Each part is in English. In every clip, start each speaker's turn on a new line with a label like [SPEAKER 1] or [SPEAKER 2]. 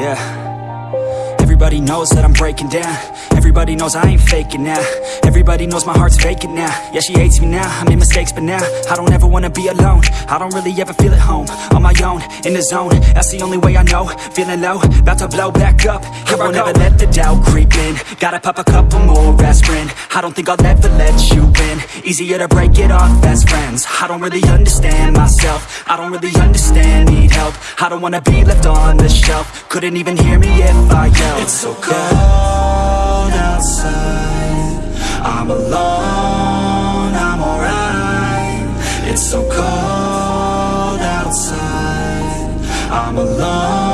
[SPEAKER 1] Yeah. Everybody knows that I'm breaking down. Everybody knows I ain't faking now. Everybody knows my heart's vacant now. Yeah, she hates me now, I made mistakes but now I don't ever wanna be alone. I don't really ever feel at home. On my own, in the zone. That's the only way I know. Feeling low, about to blow back up. Here I won't ever let the doubt creep in. Gotta pop a couple more aspirin I don't think I'll ever let you in. Easier to break it off best friends. I don't really understand myself. I don't really understand, need help. I don't wanna be left on the shelf. Couldn't even hear me if I yelled. It's so cold outside. I'm alone, I'm alright. It's so cold outside. I'm alone,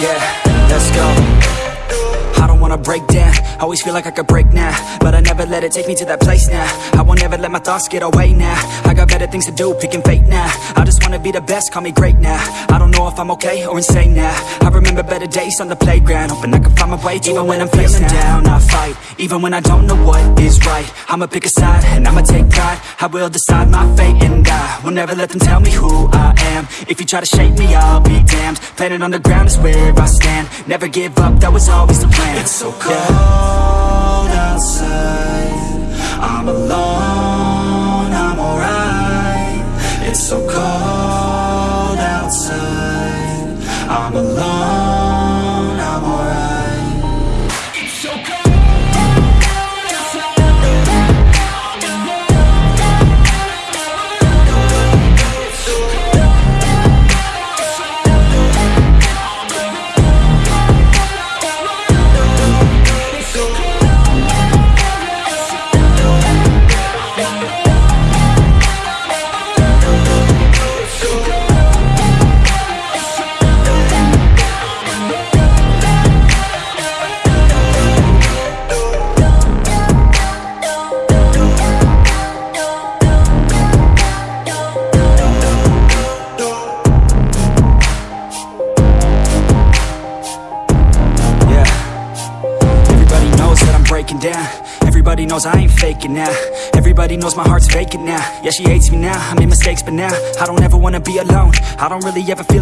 [SPEAKER 1] Yeah, wanna break down. Always feel like I could break now But I never let it take me to that place now. I won't ever let my thoughts get away now. I got better things to do, picking fate now. I just wanna be the best, call me great now. I don't know if I'm okay or insane now. I remember better days on the playground Hoping I can find my way even when I'm feeling down I fight, even when I don't know what is right I'ma pick a side, and I'ma take pride. I will decide my fate and I will never let them tell me who I am. If you try to shape me, I'll be damned. Planet on the ground is where I stand. Never give up, that was always the plan. It's so cold outside. I'm alone, I'm alright. It's so cold outside. I'm alone, breaking down. Everybody knows I ain't faking now. Everybody knows my heart's vacant now. Yeah, she hates me now, I made mistakes but now I don't ever wanna be alone. I don't really ever feel